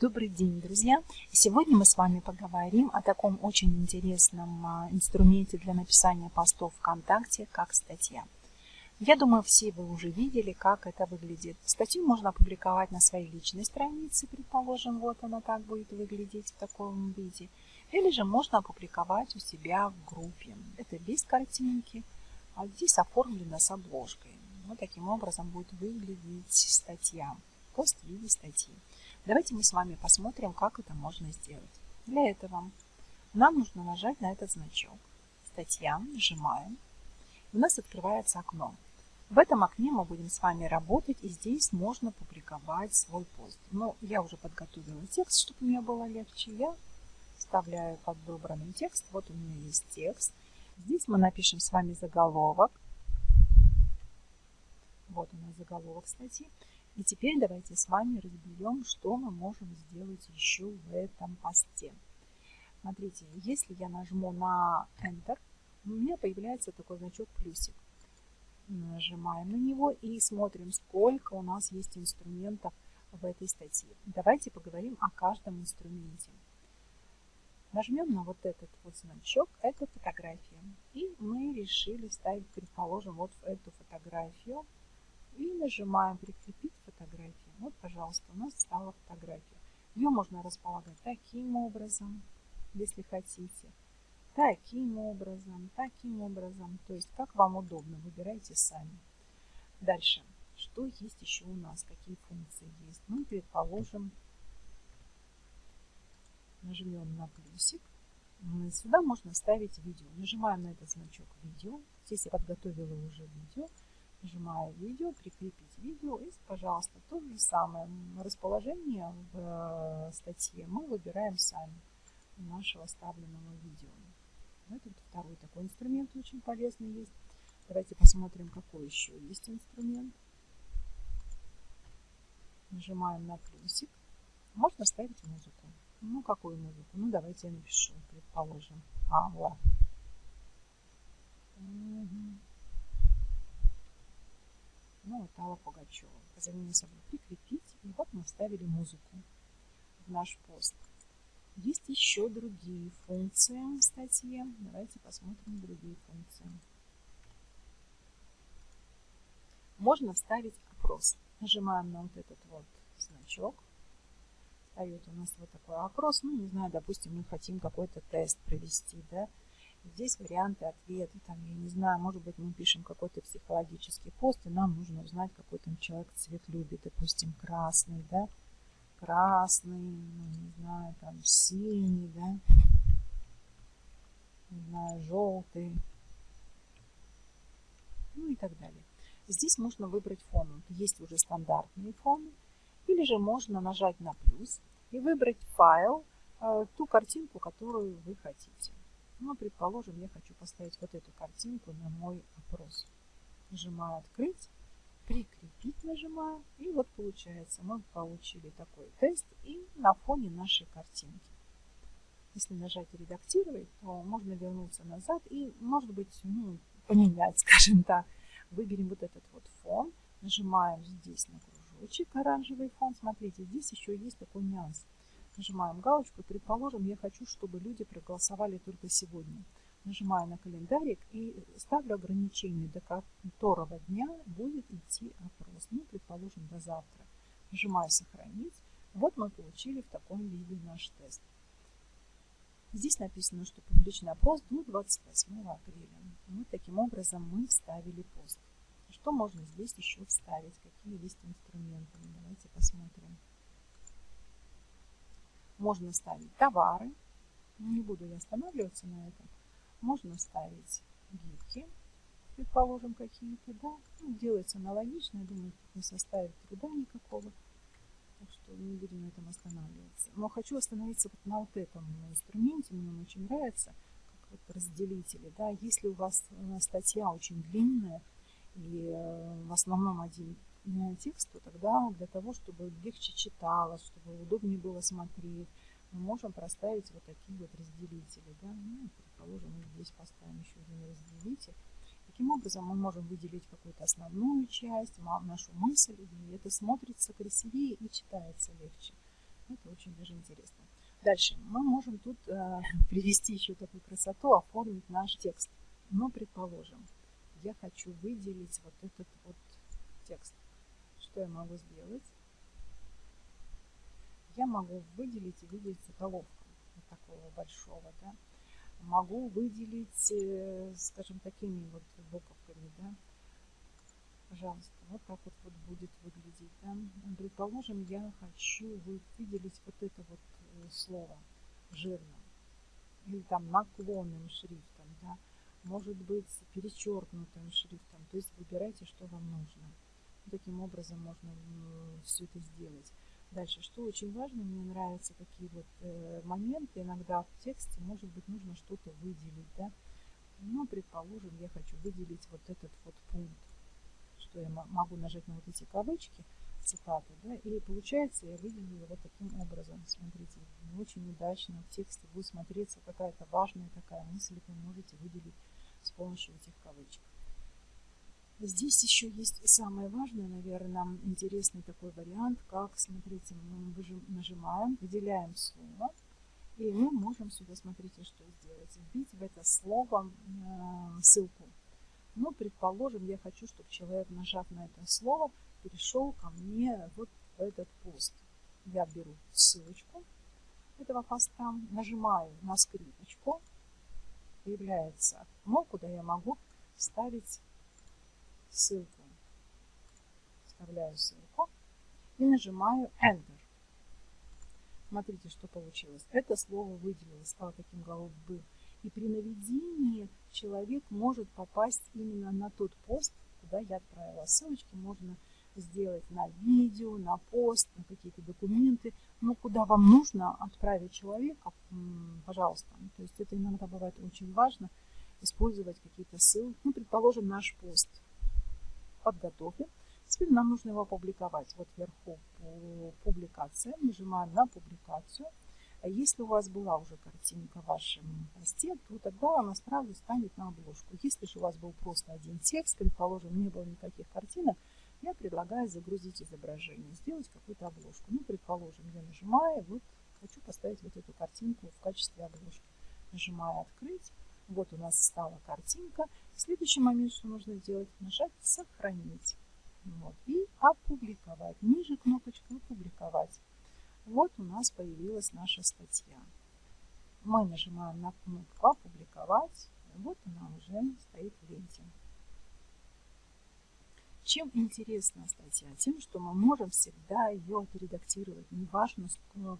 Добрый день, друзья! Сегодня мы с вами поговорим о таком очень интересном а, инструменте для написания постов ВКонтакте, как статья. Я думаю, все вы уже видели, как это выглядит. Статью можно опубликовать на своей личной странице, предположим, вот она так будет выглядеть в таком виде. Или же можно опубликовать у себя в группе. Это без картинки, а здесь оформлено с обложкой. Вот таким образом будет выглядеть статья, пост в виде статьи. Давайте мы с вами посмотрим, как это можно сделать. Для этого нам нужно нажать на этот значок. Статья, нажимаем. У нас открывается окно. В этом окне мы будем с вами работать, и здесь можно публиковать свой пост. Но я уже подготовила текст, чтобы мне было легче. Я вставляю подобранный текст. Вот у меня есть текст. Здесь мы напишем с вами заголовок. Вот у нас заголовок статьи. И теперь давайте с вами разберем, что мы можем сделать еще в этом посте. Смотрите, если я нажму на Enter, у меня появляется такой значок плюсик. Нажимаем на него и смотрим, сколько у нас есть инструментов в этой статье. Давайте поговорим о каждом инструменте. Нажмем на вот этот вот значок, это фотография. И мы решили ставить, предположим, вот эту фотографию. И нажимаем «Прикрепить фотографию». Вот, пожалуйста, у нас стала фотография. Ее можно располагать таким образом, если хотите. Таким образом, таким образом. То есть, как вам удобно, выбирайте сами. Дальше. Что есть еще у нас? Какие функции есть? Ну, предположим, нажмем на плюсик. Сюда можно ставить видео. Нажимаем на этот значок видео. Здесь я подготовила уже видео. Нажимаю видео, прикрепить видео пожалуйста, то же самое расположение в э, статье мы выбираем сами нашего оставленного видео. Это второй такой инструмент очень полезный есть. Давайте посмотрим, какой еще есть инструмент. Нажимаем на плюсик. Можно ставить музыку. Ну, какую музыку? Ну, давайте я напишу, предположим. А, ладно. Угу. Ну, вот Алла Пугачева. Позади собой прикрепить. И вот мы вставили музыку в наш пост. Есть еще другие функции в статье. Давайте посмотрим другие функции. Можно вставить опрос. Нажимаем на вот этот вот значок встает у нас вот такой опрос. Ну, не знаю, допустим, мы хотим какой-то тест провести, да. Здесь варианты ответа, там, я не знаю, может быть, мы пишем какой-то психологический пост, и нам нужно узнать, какой там человек цвет любит, допустим, красный, да, красный, ну, не знаю, там, синий, да, не знаю, желтый, ну и так далее. Здесь можно выбрать фон. Есть уже стандартные фоны. Или же можно нажать на плюс и выбрать файл, э, ту картинку, которую вы хотите. Ну, предположим, я хочу поставить вот эту картинку на мой опрос. Нажимаю «Открыть», «Прикрепить» нажимаю, и вот получается, мы получили такой тест и на фоне нашей картинки. Если нажать «Редактировать», то можно вернуться назад и, может быть, ну, поменять, скажем так. Выберем вот этот вот фон, нажимаем здесь на кружочек оранжевый фон. Смотрите, здесь еще есть такой нюанс. Нажимаем галочку. Предположим, я хочу, чтобы люди проголосовали только сегодня. Нажимаю на календарик и ставлю ограничение, до которого дня будет идти опрос. Ну, предположим, до завтра. Нажимаю «Сохранить». Вот мы получили в таком виде наш тест. Здесь написано, что публичный опрос до 28 апреля. Вот таким образом мы вставили пост. Что можно здесь еще вставить? Какие есть инструменты? Давайте посмотрим. Можно ставить товары. Не буду я останавливаться на этом. Можно ставить гифки, предположим, какие-то, да. Ну, делается аналогично, я думаю, не составит труда никакого. Так что не будем на этом останавливаться. Но хочу остановиться вот на вот этом инструменте, мне он очень нравится, как вот разделители, да. Если у вас статья очень длинная, и э, в основном один текст, то тогда для того, чтобы легче читалось, чтобы удобнее было смотреть, мы можем проставить вот такие вот разделители. Да? Ну, предположим, мы здесь поставим еще один разделитель. Таким образом мы можем выделить какую-то основную часть, нашу мысль, и это смотрится красивее и читается легче. Это очень даже интересно. Дальше мы можем тут э, привести еще такую красоту, оформить наш текст. Но, предположим, я хочу выделить вот этот вот. Что я могу сделать? Я могу выделить и выделить заголовком вот такого большого, да. Могу выделить, э, скажем, такими вот буковками, да. Пожалуйста, вот так вот, вот будет выглядеть, да. Предположим, я хочу выделить вот это вот э, слово жирным или там наклонным шрифтом, да может быть перечеркнутым шрифтом. То есть выбирайте, что вам нужно. Таким образом можно все это сделать. Дальше, что очень важно, мне нравятся такие вот э, моменты, иногда в тексте, может быть, нужно что-то выделить, да. Ну, предположим, я хочу выделить вот этот вот пункт, что я могу нажать на вот эти кавычки, цитаты, да, и получается я выделила вот таким образом. Смотрите, очень удачно в тексте будет смотреться какая-то важная такая мысль, вы можете выделить с помощью этих кавычек. Здесь еще есть самое важное, наверное, интересный такой вариант, как, смотрите, мы нажимаем, выделяем слово, и мы можем сюда, смотрите, что сделать. Вбить в это слово э, ссылку. Ну, предположим, я хочу, чтобы человек, нажав на это слово, перешел ко мне вот в этот пост. Я беру ссылочку этого поста, нажимаю на скрипочку, появляется окно, куда я могу вставить ссылку. Вставляю ссылку и нажимаю Enter. Смотрите, что получилось. Это слово выделилось, стало таким голубым. И при наведении человек может попасть именно на тот пост, куда я отправила. Ссылочки можно сделать на видео, на пост, на какие-то документы. Но куда вам нужно отправить человека, пожалуйста. То есть это иногда бывает очень важно, использовать какие-то ссылки. Ну, предположим, наш пост подготовлен. Теперь нам нужно его опубликовать. Вот вверху публикация. Нажимаем на публикацию. А если у вас была уже картинка в вашем посте, то тогда она сразу станет на обложку. Если же у вас был просто один текст, предположим, не было никаких картинок, я предлагаю загрузить изображение, сделать какую-то обложку. Ну, предположим, я нажимаю, вот хочу поставить вот эту картинку в качестве обложки. Нажимаю «Открыть». Вот у нас стала картинка. Следующий момент, что нужно сделать, нажать «Сохранить». Вот, и опубликовать. Ниже кнопочка «Опубликовать». Вот у нас появилась наша статья. Мы нажимаем на кнопку «Опубликовать». Вот она уже стоит в ленте. Чем интересна статья? Тем, что мы можем всегда ее отредактировать. Неважно,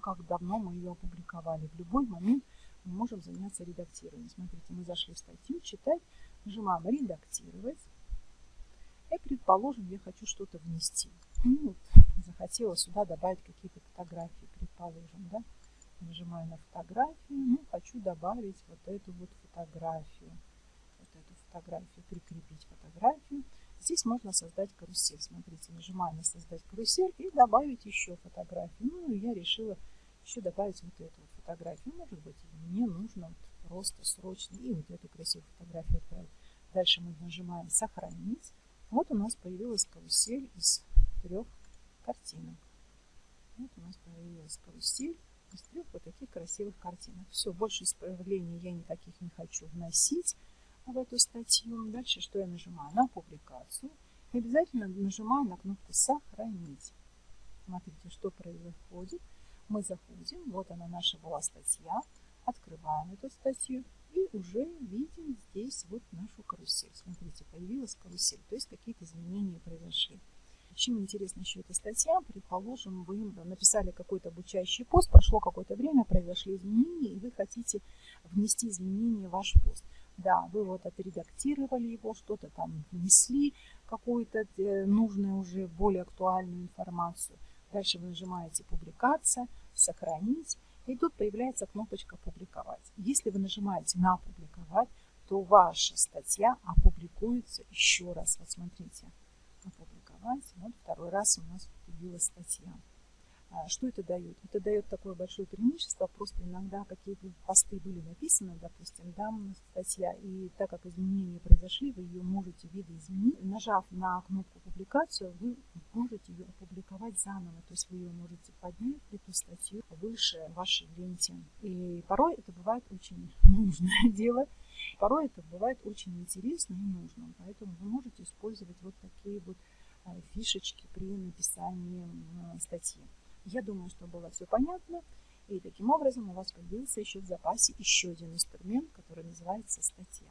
как давно мы ее опубликовали. В любой момент мы можем заняться редактированием. Смотрите, мы зашли в статью, читать, нажимаем «Редактировать». И, предположим, я хочу что-то внести. Ну, вот, захотела сюда добавить какие-то фотографии, предположим, да. Нажимаю на фотографию, ну, хочу добавить вот эту вот фотографию. Вот эту фотографию, прикрепить фотографию. Здесь можно создать карусель. Смотрите, нажимаю на создать карусель и добавить еще фотографию. Ну, я решила еще добавить вот эту вот фотографию. Может быть, мне нужно вот просто срочно и вот эту красивую фотографию отправить. Дальше мы нажимаем сохранить. Вот у нас появилась карусель из трех картинок. Вот у нас появилась карусель из трех вот таких красивых картинок. Все, больше исправлений я никаких не хочу вносить в эту статью. Дальше что я нажимаю? На публикацию. И обязательно нажимаю на кнопку «Сохранить». Смотрите, что происходит. Мы заходим, вот она наша была статья. Открываем эту статью и уже видим здесь вот нашу карусель. Смотрите, появилась карусель, то есть какие-то изменения произошли. Чем интересна еще эта статья? Предположим, вы написали какой-то обучающий пост, прошло какое-то время, произошли изменения, и вы хотите внести изменения в ваш пост. Да, вы вот отредактировали его, что-то там внесли, какую-то э, нужную уже более актуальную информацию. Дальше вы нажимаете «Публикация», «Сохранить», и тут появляется кнопочка «Публиковать». Если вы нажимаете на «Публиковать», то ваша статья опубликуется еще раз. Вот смотрите, «Опубликовать». Вот второй раз у нас появилась статья. А, что это дает? Это дает такое большое преимущество, просто иногда какие-то посты были написаны, допустим, да, статья, и так как изменения произошли, вы ее можете видоизменить. Нажав на кнопку публикацию, вы можете ее опубликовать заново. То есть вы ее можете поднять, эту статью, выше вашей ленте. И порой это бывает очень нужное дело. Порой это бывает очень интересно и нужно. Поэтому вы можете использовать вот такие вот э, фишечки при написании статьи. Я думаю, что было все понятно. И таким образом у вас появился еще в запасе еще один инструмент, который называется статья.